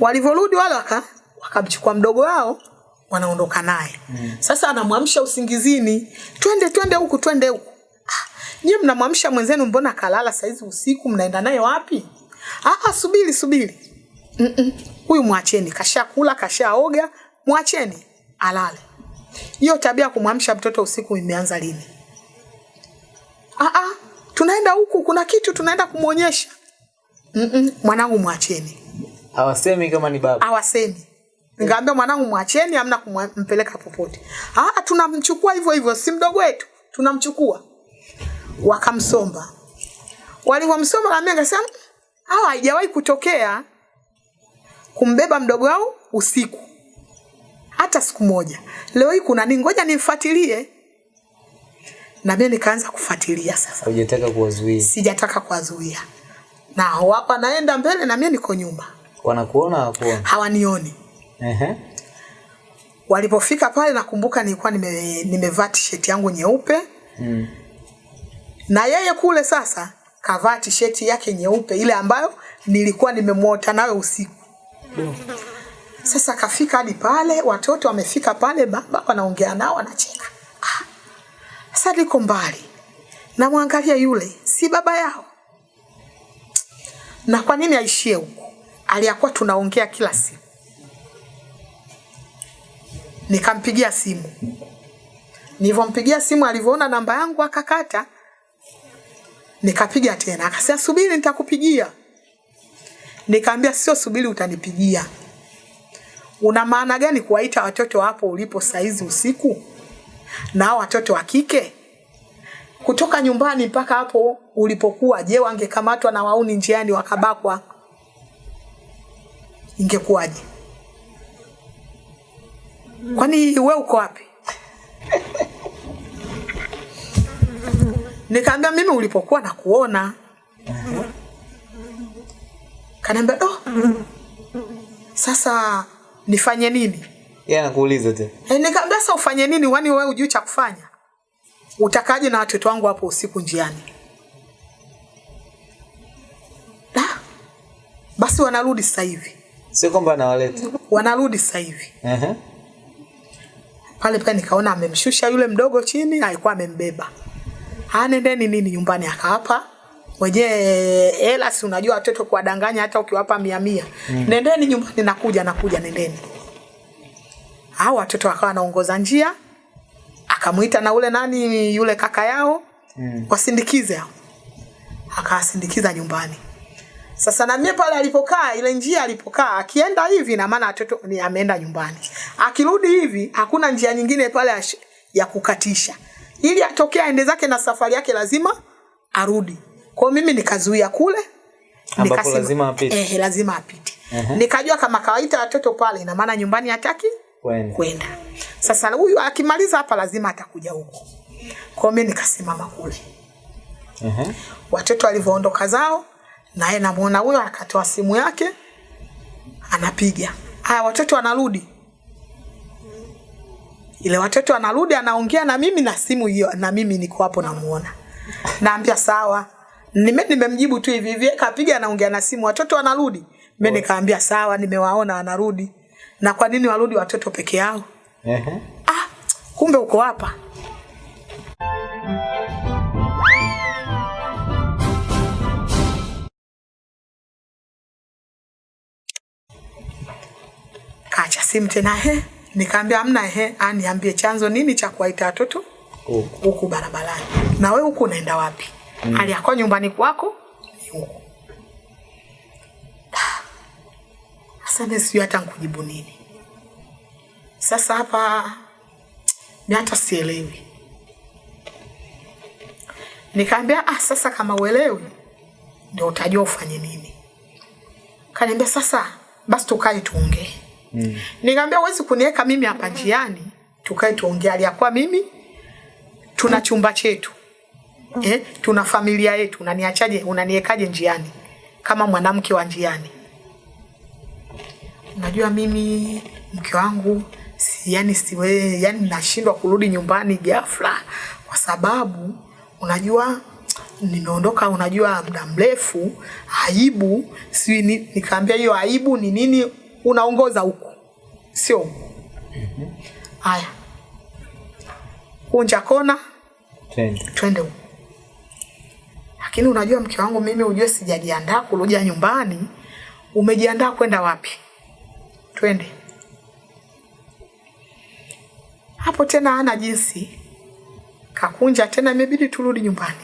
Walivyorudi wale waka wakamchukua mdogo wao wanaondoka naye. Mm. Sasa anamwamsha usingizini, twende twende huku twende huku. Ah, nyie mnamwamsha mwenzenu, mbona kalala saizi usiku, mnaenda naye wapi? Ah, subiri subiri. Mm-mm. Huyu mwacheni, kashakula kashaoga, mwacheni alale. Hiyo tabia kumwamsha mtoto usiku imeanza lini? Ah, ah, tunaenda huku, kuna kitu tunaenda kumwonyesha. Mm-mm. Mwanangu mwacheni Hawasemi kama ni baba. hawasemi. Nikamwambia mwanangu mwacheni, amna kumpeleka popote. Ah, tunamchukua hivyo hivyo, si mdogo wetu, tunamchukua. Wakamsomba. Walivyomsomba na mimi nikasema hawa haijawahi kutokea kumbeba mdogo wao usiku hata siku moja. Leo hii kuna nini? Ngoja nimfuatilie. Na mimi nikaanza kufuatilia sasa. Hujataka kuwazuia. Sijataka kuwazuia. Na wapa naenda mbele na mimi niko nyuma. Wanakuona hawakuona. Hawanioni. Ehe. Walipofika pale nakumbuka nilikuwa nime, nimevaa t-shirt yangu nyeupe Mm. na yeye kule sasa kavaa t-shirt yake nyeupe ile ambayo nilikuwa nimemwota nayo usiku. Mm. Sasa kafika hadi pale, watoto wamefika pale, baba wanaongea nao, wanacheka. Ah, Sasa niko mbali, namwangalia yule, si baba yao. Na kwa nini aishie huko? Aliyakuwa tunaongea kila siku. Nikampigia simu. Nilivyompigia simu alivyoona namba yangu akakata. Nikapiga tena. Akasema subiri nitakupigia. Nikaambia sio subiri utanipigia. Una maana gani kuwaita watoto hapo ulipo saizi usiku? Na watoto wa kike? Kutoka nyumbani mpaka hapo ulipokuwa, je, wangekamatwa na wauni njiani wakabakwa? Ingekuwaje? Kwani we uko wapi? Nikaambia mimi ulipokuwa na kuona. Kaniambia oh, sasa nifanye nini? Yeye anakuuliza tu. E, nikaambia sasa ufanye nini? Wani wewe ujui cha kufanya? Utakaje na watoto wangu hapo usiku njiani? Da. Basi wanarudi sasa hivi, Sio kwamba anawaleta. wanarudi sasa hivi. Ehe. Pale pale nikaona amemshusha yule mdogo chini, alikuwa amembeba. anendeni nendeni nini nyumbani akawapa mwenyewe hela, si unajua watoto kuwadanganya hata ukiwapa mia mia. Mm. Nendeni nyumbani, nakuja nakuja, nendeni. Hao watoto wakawa wanaongoza njia, akamuita na ule nani yule kaka yao Mm. wasindikize hao, akawasindikiza nyumbani. Sasa na mimi pale alipokaa ile njia alipokaa akienda hivi na maana watoto ni ameenda nyumbani. Akirudi hivi hakuna njia nyingine pale ya kukatisha. Ili atokee aende zake na safari yake lazima arudi. Kwa mimi nikazuia kule Ambapo lazima apite. Eh, lazima apite. Uh -huh. Nikajua kama kawaita watoto pale ina maana nyumbani hataki Kwenda. kwenda. Sasa huyu akimaliza hapa lazima atakuja huko. Kwa mimi nikasimama kule Uh -huh. watoto walivyoondoka zao naye namuona huyo akatoa simu yake anapiga. Haya watoto wanarudi. Ile watoto anarudi anaongea na mimi na simu hiyo na mimi niko hapo namuona. Naambia sawa. Nime nimemjibu tu hivi hivi kapiga anaongea na simu. Watoto wanarudi? Mimi nikaambia sawa nimewaona wanarudi. Na kwa nini warudi watoto peke yao? Ehe. ah kumbe uko hapa simu tena he nikaambia amna he aniambie chanzo nini cha kuwaita watoto Huko. huku barabarani. Na wewe huku unaenda wapi? Mm. hali yako nyumbani kwako huku. Ah. sasa mimi sijui hata nikujibu nini. Sasa hapa ni hata sielewi. Nikaambia ah sasa kama uelewi ndio utajua ufanye nini. Kaniambia sasa basi tukae tuongee Mm. Nikamwambia huwezi kuniweka mimi hapa njiani, tukae tuongee. Aliyakuwa mimi tuna chumba chetu eh, tuna familia yetu, unaniachaje, unaniwekaje njiani kama mwanamke wa njiani? Unajua mimi mke wangu si, yani siwe, yani nashindwa kurudi nyumbani ghafla kwa sababu unajua nimeondoka unajua muda mrefu aibu si ni, nikaambia hiyo aibu ni nini unaongoza huku sio? Huku haya. Kunja kona. Twende. twende huku. Lakini unajua mke wangu mimi ujue sijajiandaa kuruja nyumbani. Umejiandaa kwenda wapi? Twende. Hapo tena hana jinsi. Kakunja tena imebidi turudi nyumbani.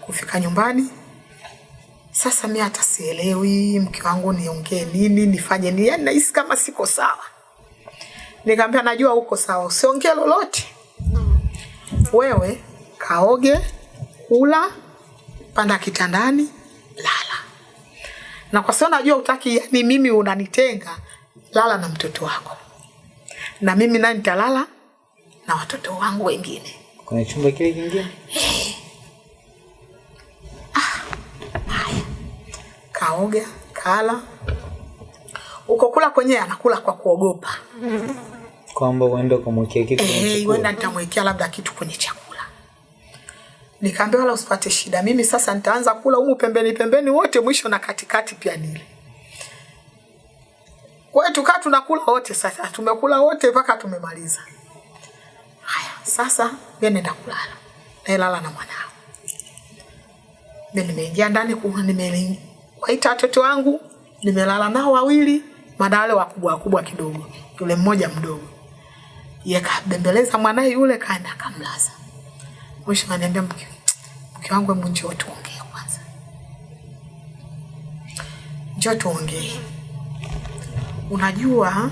Kufika nyumbani sasa mi hata sielewi mke wangu niongee nini nifanye nini? Yani nahisi kama siko sawa. Nikamwambia najua uko sawa usiongee lolote. Wewe kaoge kula panda kitandani lala. Na kwa sababu najua utaki yani mimi unanitenga lala na mtoto wako. Na mimi naye nitalala na watoto wangu wengine. Kuna chumba kile kingine? Kaoga kala uko kula kwenyewe anakula kwa kuogopa Kwamba uende ukamwekea kitu kwenye chakula. Eh, huenda nitamwekea labda kitu kwenye chakula. Nikaambia wala usipate shida, mimi sasa nitaanza kula humu pembeni pembeni wote, mwisho na katikati pia nile. Kwa hiyo tukaa tunakula wote sasa, tumekula wote mpaka tumemaliza. Haya, sasa mimi nenda kulala, naelala na mwanao. Mimi nimeingia ndani, ku- nimewaita watoto wangu, nimelala nao wawili, maana wale wakubwa wakubwa kidogo, yule mmoja mdogo yakabembeleza mwanae yule kaenda akamlaza. Mwisho ananiambia mke, mke wangu, hebu njoo tuongee kwanza, njoo tuongee. Unajua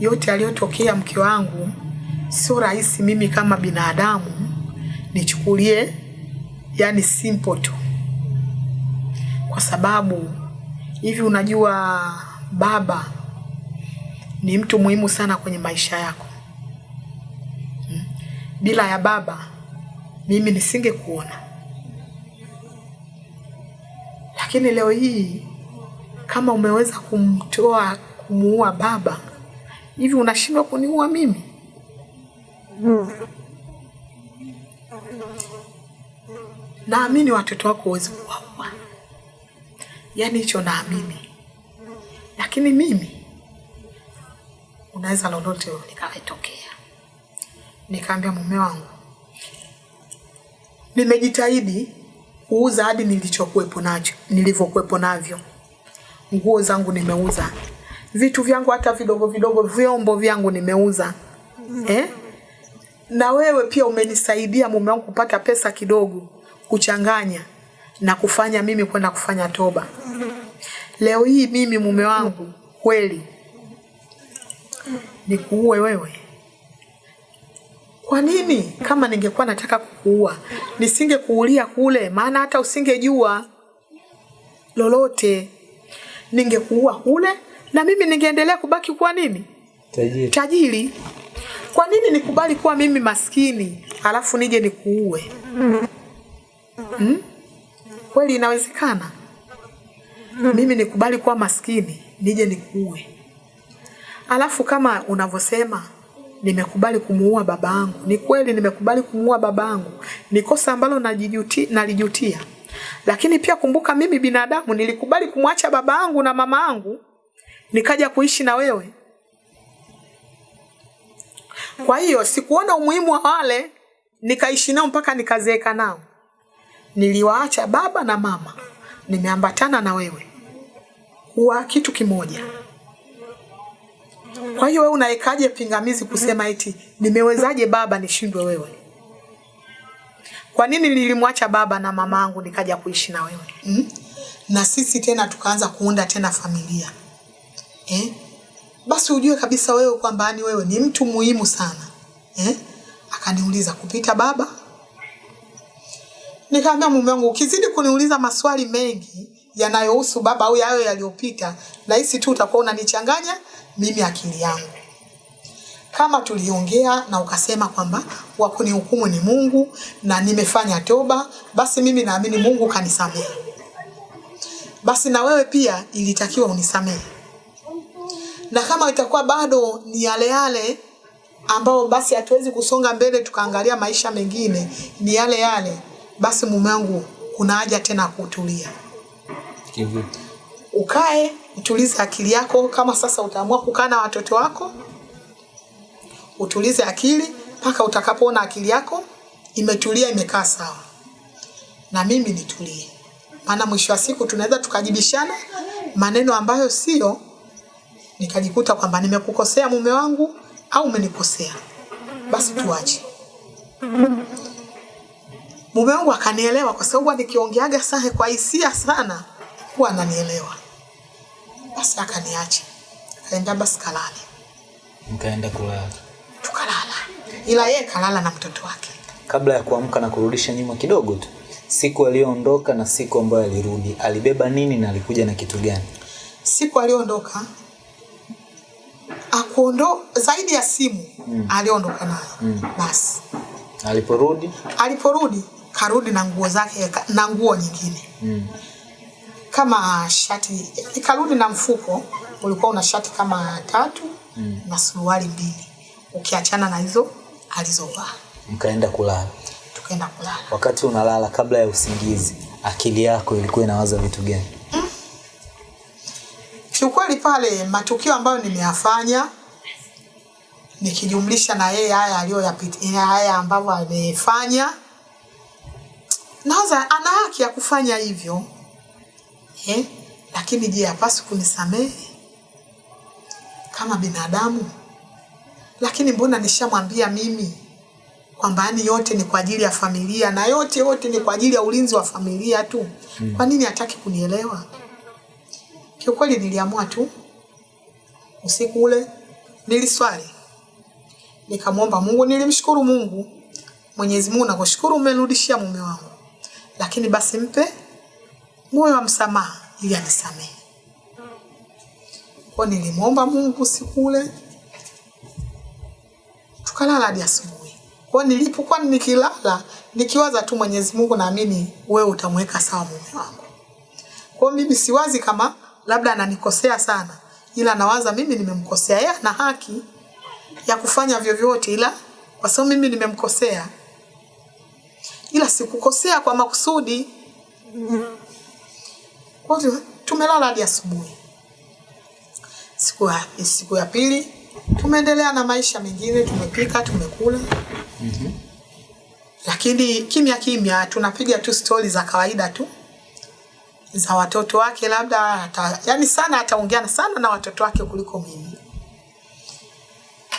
yote aliyotokea mke wangu, sio rahisi mimi kama binadamu nichukulie yani simple tu, kwa sababu hivi, unajua baba ni mtu muhimu sana kwenye maisha yako. Mm. Bila ya baba mimi nisingekuona, lakini leo hii kama umeweza kumtoa kumuua baba, hivi unashindwa kuniua mimi? Naamini watoto wako huwezi kuwaua, yaani hicho naamini, lakini mimi unaweza lolote likawetokea. Nikaambia mume wangu, nimejitahidi kuuza hadi nilichokuwepo nacho, nilivyokuwepo navyo. Nguo zangu nimeuza, vitu vyangu hata vidogo vidogo, vyombo vyangu nimeuza eh? Na wewe pia umenisaidia mume wangu kupata pesa kidogo kuchanganya na kufanya mimi kwenda kufanya toba. Leo hii mimi mume wangu kweli nikuue wewe? Kwa nini? Kama ningekuwa nataka kukuua nisingekuulia kule, maana hata usingejua lolote, ningekuua kule na mimi ningeendelea kubaki kuwa nini, Tajiri. tajiri. Kwa nini nikubali kuwa mimi maskini alafu nije nikuue? Hmm? Kweli inawezekana mimi nikubali kuwa maskini nije nikuue? Alafu kama unavyosema nimekubali kumuua baba yangu, ni kweli nimekubali kumuua baba yangu, ni kosa ambalo nalijutia. Lakini pia kumbuka, mimi binadamu nilikubali kumwacha baba yangu na mama yangu nikaja kuishi na wewe. Kwa hiyo sikuona umuhimu wa wale nikaishi nao mpaka nikazeeka nao. Niliwaacha baba na mama, nimeambatana na wewe kuwa kitu kimoja. Kwa hiyo wewe unaekaje pingamizi kusema eti nimewezaje baba nishindwe wewe? Kwa nini nilimwacha baba na mama angu nikaja kuishi na wewe mm? Na sisi tena tukaanza kuunda tena familia eh? Basi ujue kabisa wewe kwamba ni wewe ni mtu muhimu sana eh? Akaniuliza kupita baba, nikamwambia mume wangu, ukizidi kuniuliza maswali mengi yanayohusu baba au yayo yaliyopita, nahisi tu utakuwa unanichanganya mimi akili yangu. Kama tuliongea na ukasema kwamba wa kunihukumu ni Mungu na nimefanya toba, basi mimi naamini Mungu kanisamehe. Basi na wewe pia ilitakiwa unisamehe, na kama itakuwa bado ni yale yale ambao basi hatuwezi kusonga mbele tukaangalia maisha mengine ni yale yale, basi mume wangu, kuna haja tena kutulia. Kivipi? ukae utulize akili yako. Kama sasa utaamua kukaa na watoto wako, utulize akili mpaka utakapoona akili yako imetulia, imekaa sawa, na mimi nitulie, maana mwisho wa siku tunaweza tukajibishana maneno ambayo sio, nikajikuta kwamba nimekukosea mume wangu au umenikosea, basi tuache. Mume wangu akanielewa kwa sababu nikiongeaga sahe kwa hisia sana huwa ananielewa. Basi akaniacha. Akaenda basi kalale. Mkaenda kulala. Tukalala. Ila yeye kalala na mtoto wake. Kabla ya kuamka na kurudisha nyuma kidogo tu, siku aliyoondoka na siku ambayo alirudi, alibeba nini na alikuja na kitu gani? Siku aliyoondoka akuondo zaidi ya simu mm. aliondoka nayo Mm. basi Aliporudi aliporudi karudi na nguo zake na nguo nyingine mm. kama shati ikarudi na mfuko ulikuwa una shati kama tatu Mm. na suruali mbili ukiachana na hizo alizovaa mkaenda kulala. tukaenda kulala Wakati unalala, kabla ya usingizi, akili yako ilikuwa inawaza vitu gani? kiukweli pale matukio ambayo nimeyafanya nikijumlisha na yeye haya aliyoyapitia haya ambavyo amefanya nawaza ana haki ya kufanya hivyo. Eh? lakini je hapasi kunisamehe? Kama binadamu? Lakini mbona nishamwambia mimi kwamba yani yote ni kwa ajili ya familia na yote yote ni kwa ajili ya ulinzi wa familia tu? Kwa nini hataki kunielewa? Kiukweli niliamua tu usiku ule niliswali. Nikamwomba Mungu, nilimshukuru Mungu. Mwenyezi Mungu nakushukuru umenirudishia mume wangu, lakini basi mpe moyo wa msamaha ili anisamehe. Kwa nilimwomba Mungu siku ile, tukalala hadi asubuhi. Kwa nilipokuwa nikilala nikiwaza tu Mwenyezi Mungu, naamini wewe utamweka sawa mume wangu. Kwa mimi siwazi kama labda ananikosea sana, ila nawaza mimi nimemkosea yeye, ana haki ya kufanya vyovyote, ila kwa sababu mimi nimemkosea, ila sikukosea kwa makusudi. Kwa hiyo tumelala hadi asubuhi. Siku ya, siku ya pili tumeendelea na maisha mengine, tumepika, tumekula lakini kimya kimya tunapiga tu stori za kawaida tu za watoto wake, labda ata, yani sana ataongeana sana na watoto wake kuliko mimi.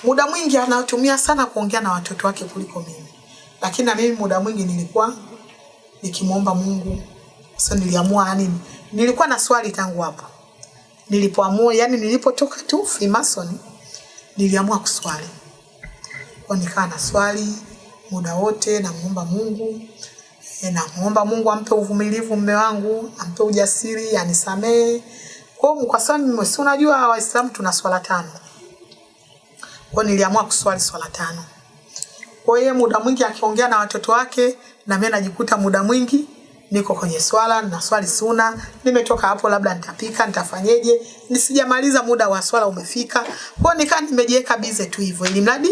Muda mwingi anatumia sana kuongea na watoto wake kuliko mimi, lakini na mimi muda mwingi nilikuwa nikimwomba Mungu. Sasa niliamua yani, nilikuwa na swali tangu hapo nilipoamua, yani nilipotoka tu Freemason niliamua kuswali kwa nikawa na swali muda wote, namuomba Mungu e, namuomba Mungu ampe uvumilivu mme wangu, ampe ujasiri, anisamee. Kwa hiyo kwa sababu si unajua Waislamu tuna swala tano. Kwa niliamua kuswali swala tano. Kwa hiyo muda mwingi akiongea na watoto wake na mimi najikuta muda mwingi niko kwenye swala na swali suna, nimetoka hapo, labda nitapika, nitafanyeje, nisijamaliza muda wa swala umefika. Kwa nikaa nimejiweka bize tu hivyo, ili mradi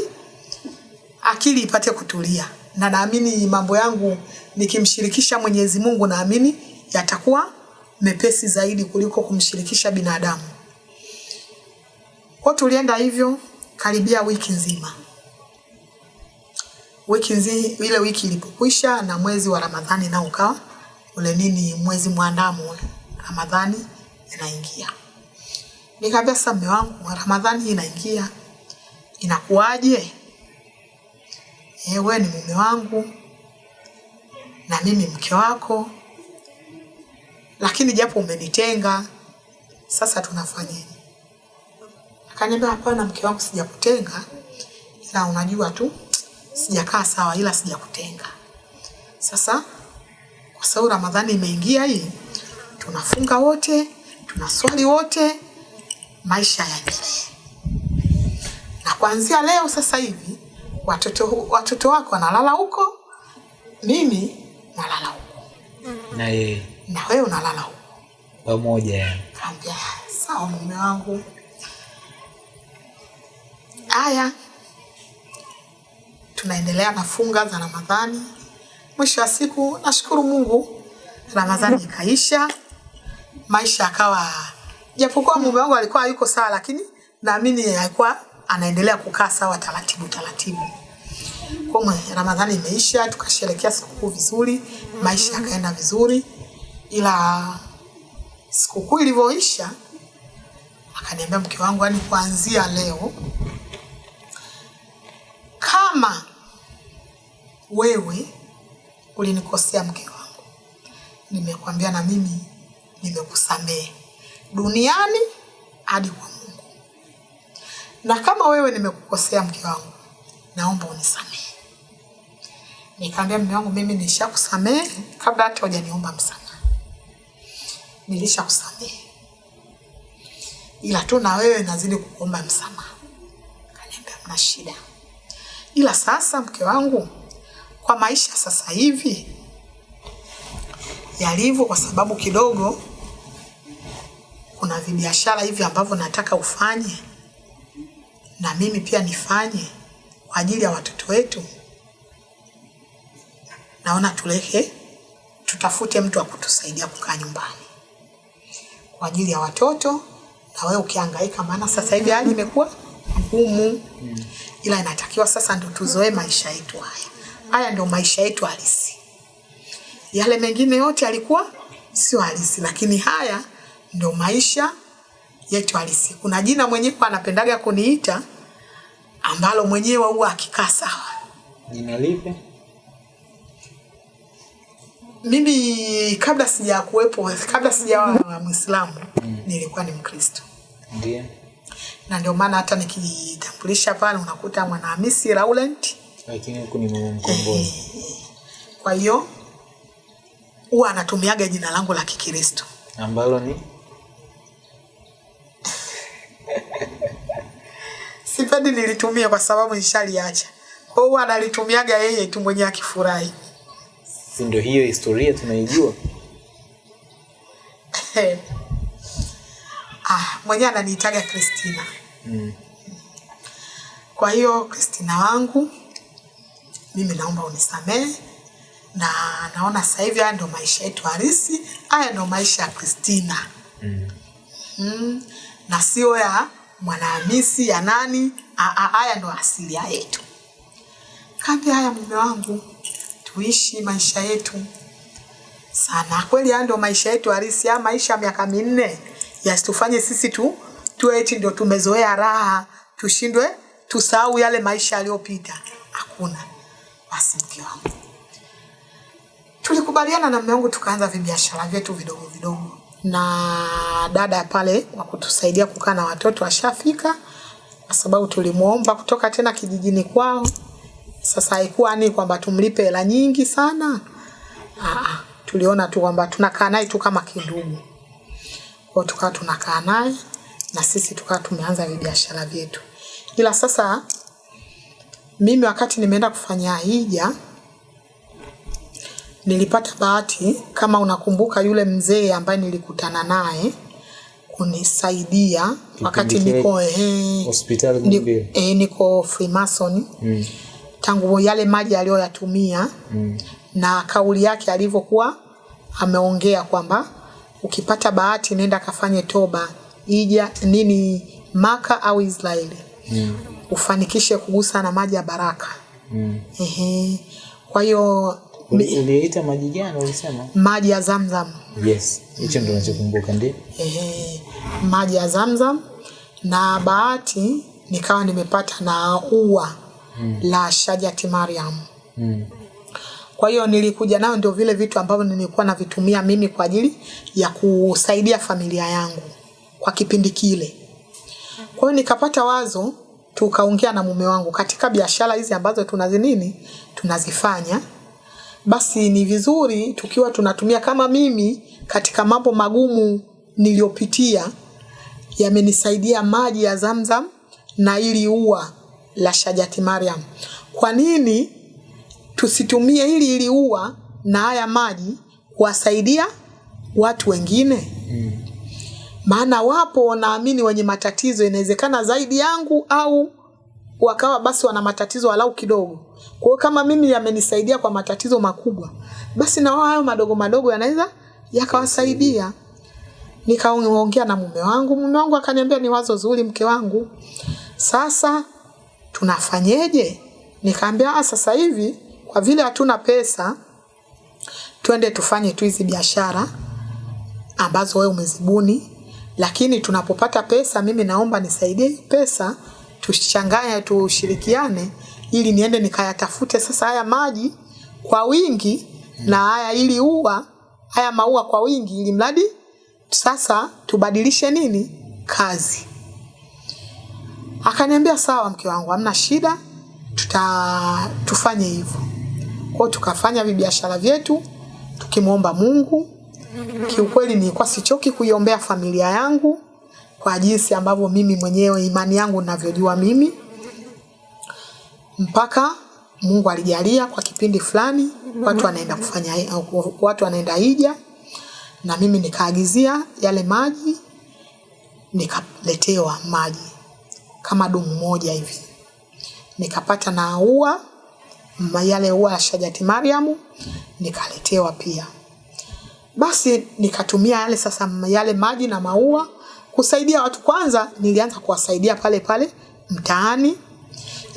akili ipate kutulia, na naamini mambo yangu nikimshirikisha Mwenyezi Mungu, naamini yatakuwa mepesi zaidi kuliko kumshirikisha binadamu. Kwa tulienda hivyo karibia wiki nzima. Wiki nzi, ile wiki ilipokwisha na mwezi wa Ramadhani nao ukawa ule nini, mwezi mwandamu ule Ramadhani inaingia. Nikamwambia sasa, mume wangu, Ramadhani inaingia, inakuwaje? Eh, wewe ni mume wangu na mimi mke wako, lakini japo umenitenga, sasa tunafanyaje? Akaniambia hapana, mke wangu, sijakutenga, ila unajua tu sijakaa sawa, ila sijakutenga. Sasa kwa sababu Ramadhani imeingia hii, tunafunga wote, tunaswali wote, maisha yaendelee. Na kuanzia leo sasa hivi watoto watoto wako wanalala huko, mimi nalala huko, Na yeye na wewe unalala huko. pamoja. Kaambia sawa, mume wangu. Haya, tunaendelea na funga za Ramadhani. Mwisho wa siku, nashukuru Mungu, Ramadhani ikaisha. Maisha akawa japokuwa mume wangu alikuwa yuko sawa lakini naamini alikuwa anaendelea kukaa sawa taratibu taratibu. Kwa ramadhani imeisha tukasherekea sikukuu vizuri maisha yakaenda vizuri. Ila sikukuu ilivyoisha akaniambia mke wangu yani kuanzia leo kama wewe ulinikosea mke wangu nimekwambia na mimi nimekusamehe duniani hadi kwa Mungu. Na kama wewe nimekukosea mke wangu, naomba unisamehe. Nikaambia mume wangu, mimi nishakusamehe kabla hata hujaniomba msamaha, nilishakusamehe, ila tu na wewe nazidi kukuomba msamaha. Kaniambia mna shida, ila sasa mke wangu, kwa maisha sasa hivi yalivyo, kwa sababu kidogo kuna vibiashara hivi ambavyo nataka ufanye na mimi pia nifanye kwa ajili ya watoto wetu. Naona tuleke tutafute mtu wa kutusaidia kukaa nyumbani kwa ajili ya watoto, na wewe ukihangaika, maana sasa hivi hali imekuwa ngumu, ila inatakiwa sasa ndo tuzoe maisha yetu haya. Haya ndio maisha yetu halisi. Yale mengine yote yalikuwa sio halisi, lakini haya ndio maisha yetu halisi. Kuna jina mwenyewe anapendaga kuniita ambalo mwenyewe huwa akikaa sawa. Jina lipi? Mimi kabla sija kuwepo, kabla sijawa mm. nilikuwa ni Mkristo, Ndiyo. na ndio maana hata nikijitambulisha pale unakuta Mwanahamisi Laurent. Lakini huku ni mama mkombozi. Kwa hiyo huwa anatumiaga jina langu la Kikristo. Ambalo ni Sipendi nilitumia kwa sababu nishaliacha. Kwa hiyo analitumiaga yeye tu mwenyewe akifurahi. si ndio hiyo historia tunaijua? ah, mwenyewe ananiitaga Kristina. Mm. Kwa hiyo Kristina wangu, mimi naomba unisamehe, na naona sasa hivi haya ndio maisha yetu halisi, haya ndo maisha ya Kristina Mm. mm, na sio ya Mwanahamisi ya nani. Haya ndo asilia yetu. kambi haya, mume wangu, tuishi maisha yetu sana. Kweli haya ndio maisha yetu halisi. Haya maisha ya miaka minne yasitufanye sisi tu tuwe eti ndio tumezoea raha, tushindwe tusahau yale maisha yaliyopita. Hakuna. Basi mke wangu, tulikubaliana na mume wangu tukaanza vibiashara vyetu vidogo vidogo, na dada pale wa kutusaidia kukaa na watoto ashafika, kwa sababu tulimwomba kutoka tena kijijini kwao. Sasa haikuwa ni kwamba tumlipe hela nyingi sana. Aa, tuliona tu kwamba tunakaa naye tu kama kindugu, kwa tukawa tunakaa naye na sisi tukawa tumeanza vibiashara vyetu, ila sasa mimi wakati nimeenda kufanya hija nilipata bahati, kama unakumbuka, yule mzee ambaye nilikutana naye kunisaidia wakati niko ehe, hospitali ni, eh, niko Freemason Mm. tangu yale maji aliyoyatumia Mm. na kauli yake alivyokuwa ameongea kwamba ukipata bahati nenda kafanye toba ija nini Maka au Israeli Mm. Ufanikishe kugusa na maji ya baraka. Mm. Ehe. Kwa hiyo Uliita maji gani ulisema? maji ya Zamzam Yes, hicho ndio nachokumbuka ndio. ehe, maji ya Zamzam na bahati nikawa nimepata na ua mm. la Shajati Mariam. Mm. Kwa hiyo nilikuja nayo, ndio vile vitu ambavyo nilikuwa navitumia mimi kwa ajili ya kusaidia familia yangu kwa kipindi kile. Kwa hiyo nikapata wazo, tukaongea na mume wangu katika biashara hizi ambazo tunazinini tunazifanya, basi ni vizuri tukiwa tunatumia kama mimi katika mambo magumu niliyopitia, yamenisaidia maji ya Zamzam na ili ua la Shajati Mariam. Kwa nini tusitumie hili ili ua na haya maji kuwasaidia watu wengine? Maana wapo wanaamini wenye matatizo, inawezekana zaidi yangu au wakawa basi wana matatizo walau kidogo. Kwa hiyo kama mimi yamenisaidia kwa matatizo makubwa, basi na wao hayo madogo madogo yanaweza yakawasaidia. nikaongea na mume wangu mume wangu akaniambia ni wazo zuri mke wangu sasa tunafanyeje nikaambia "Ah, sasa hivi kwa vile hatuna pesa twende tufanye tu hizi biashara ambazo wewe umezibuni lakini tunapopata pesa mimi naomba nisaidie pesa tuchanganye tushirikiane ili niende nikayatafute sasa haya maji kwa wingi na haya ili ua haya maua kwa wingi ili mradi sasa tubadilishe nini? Kazi. Akaniambia sawa mke wangu hamna shida tuta tufanye hivyo. Kwao tukafanya vibiashara vyetu tukimwomba mungu kiukweli nilikuwa sichoki kuiombea familia yangu kwa jinsi ambavyo mimi mwenyewe imani yangu ninavyojua mimi. Mpaka mungu alijalia kwa kipindi fulani watu wanaenda kufanya watu wanaenda hija na mimi nikaagizia yale maji nikaletewa maji kama dumu moja hivi. Nikapata na ua yale ua ya shajati mariamu nikaletewa pia basi nikatumia yale sasa yale maji na maua kusaidia watu. Kwanza nilianza kuwasaidia pale pale mtaani.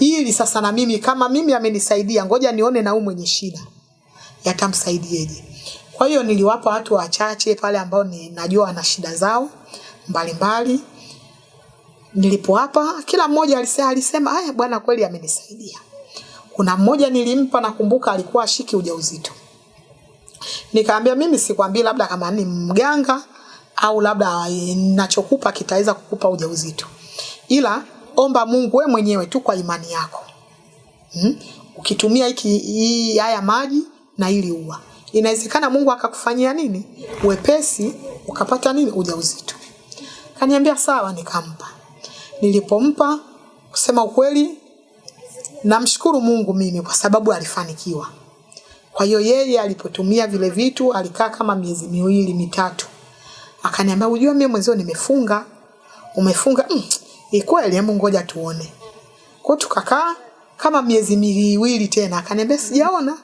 Ili sasa na mimi kama mimi amenisaidia ngoja nione na huyu mwenye shida yatamsaidieje kwa hiyo niliwapa watu wachache pale ambao ni najua wana shida zao mbalimbali. Nilipowapa kila mmoja alisema, alisema haya bwana kweli amenisaidia. Kuna mmoja nilimpa nakumbuka alikuwa ashiki ujauzito nikaambia mimi sikwambii labda kama ni mganga au labda ninachokupa nachokupa kitaweza kukupa ujauzito. Ila omba mungu we mwenyewe tu kwa imani yako. Hmm? ukitumia hiki hii haya maji na ili ua. Inawezekana mungu akakufanyia nini? Wepesi ukapata nini? Ujauzito. Kaniambia sawa nikampa. Nilipompa kusema ukweli namshukuru mungu mimi kwa sababu alifanikiwa kwa hiyo yeye alipotumia vile vitu alikaa kama miezi miwili mitatu. Akaniambia ujua mimi mwenzio nimefunga. Umefunga? Mm, ni kweli hebu ngoja tuone. Kwa tukakaa kama miezi miwili tena. Akaniambia sijaona.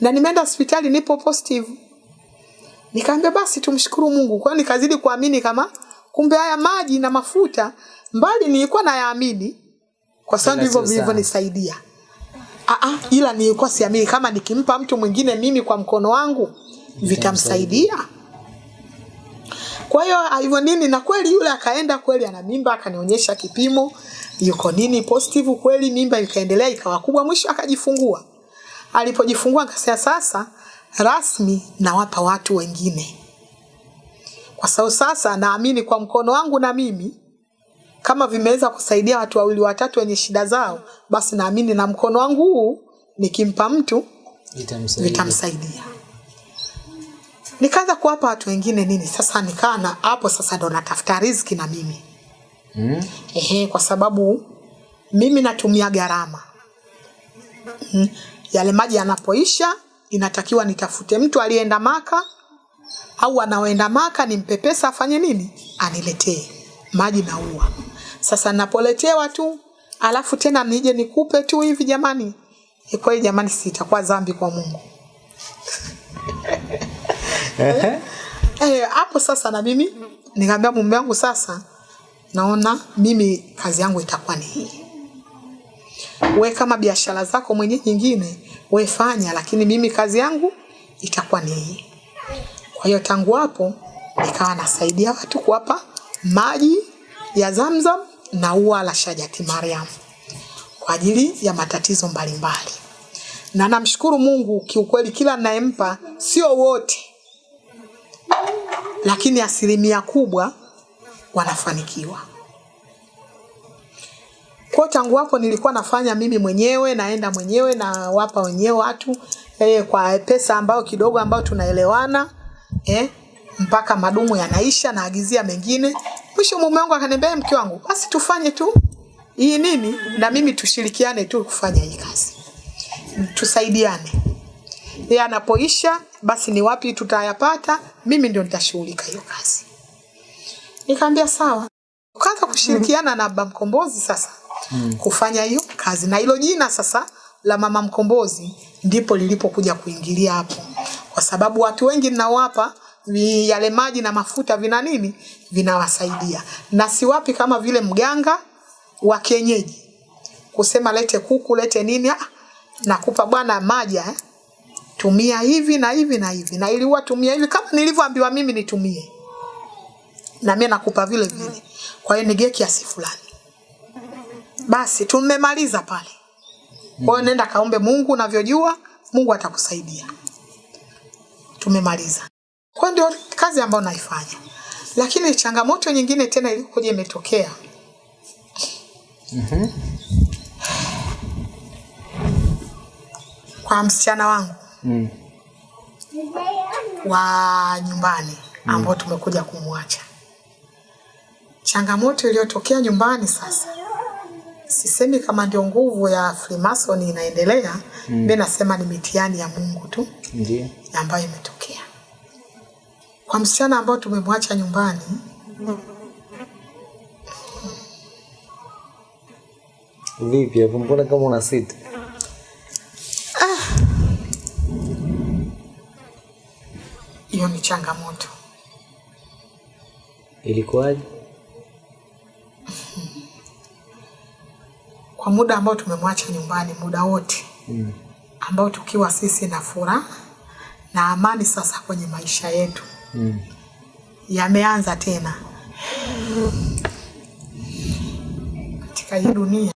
Na nimeenda hospitali nipo positive. Nikaambia basi tumshukuru mungu. Kwa nikazidi kuamini kama kumbe haya maji na mafuta mbali nilikuwa nayaamini kwa sababu hivyo vilivyonisaidia Aa, ila nilikuwa siamini. Kama nikimpa mtu mwingine mimi kwa mkono wangu vitamsaidia. Kwa hiyo hivyo nini? Na kweli yule akaenda kweli ana mimba akanionyesha kipimo yuko nini positive kweli mimba ikaendelea ikawa kubwa mwisho akajifungua. Alipojifungua akasema sasa rasmi nawapa watu wengine. Kwa sababu sasa naamini kwa mkono wangu na mimi kama vimeweza kusaidia watu wawili watatu wenye shida zao basi naamini na mkono wangu huu nikimpa mtu Itamsaidia. vitamsaidia nikaanza kuwapa watu wengine nini sasa nikaa na hapo sasa ndo natafuta riziki na mimi Mm. Ehe, kwa sababu mimi natumia gharama mm. yale maji yanapoisha inatakiwa nitafute mtu aliyeenda maka au anaoenda maka nimpe pesa afanye nini aniletee maji na ua sasa napoletewa tu alafu tena nije nikupe tu hivi jamani. E kweli jamani si itakuwa dhambi kwa mungu. Eh, hapo sasa na mimi nikamwambia mume wangu sasa naona mimi kazi yangu itakuwa ni hii. We kama biashara zako mwenye nyingine we fanya lakini mimi kazi yangu itakuwa ni hii. Kwa hiyo tangu hapo nikawa nasaidia watu kuwapa maji ya zamzam na ua la shajati mariam kwa ajili ya matatizo mbalimbali mbali. na namshukuru mungu kiukweli kila nayempa sio wote lakini asilimia kubwa wanafanikiwa kwa tangu hapo nilikuwa nafanya mimi mwenyewe naenda mwenyewe na wapa wenyewe watu eh, kwa pesa ambayo kidogo ambayo tunaelewana eh, mpaka madumu yanaisha naagizia mengine mwisho mume wangu akaniambia "Eh, mke wangu basi tufanye tu hii nini na mimi tushirikiane tu kufanya hii kazi. Tusaidiane. Yeye anapoisha basi ni wapi tutayapata mimi ndio nitashughulika hiyo kazi. Nikaambia sawa. Ukaanza kushirikiana na baba mkombozi sasa mm. kufanya hiyo kazi. Na hilo jina sasa la mama mkombozi ndipo lilipokuja kuingilia hapo. Kwa sababu watu wengi ninawapa vi, yale maji na mafuta vina nini? Vinawasaidia. Na siwapi kama vile mganga wa kienyeji. Kusema lete kuku lete nini ah, nakupa bwana maji eh? tumia hivi na hivi na hivi. Na iliwa tumia hivi kama nilivyoambiwa mimi nitumie. Na mimi nakupa vile vile. Kwa hiyo nigee kiasi fulani. Basi tumemaliza pale. Kwa hiyo nenda kaombe Mungu unavyojua Mungu atakusaidia. Tumemaliza kwa ndio kazi ambayo naifanya lakini changamoto nyingine tena ilikuja imetokea kwa msichana wangu Mm. wa nyumbani ambao tumekuja kumwacha. Changamoto iliyotokea nyumbani sasa, sisemi kama ndio nguvu ya Freemason inaendelea mimi mm. Nasema ni mitihani ya Mungu tu ndiyo ambayo imetokea kwa msichana ambao tumemwacha nyumbani. Vipi hapo mbona kama una sita? Hiyo ni changamoto. Ilikuwaje? Kwa muda ambao tumemwacha nyumbani, muda wote Mm. ambao tukiwa sisi na furaha na amani sasa kwenye maisha yetu Mm. yameanza tena katika hii dunia.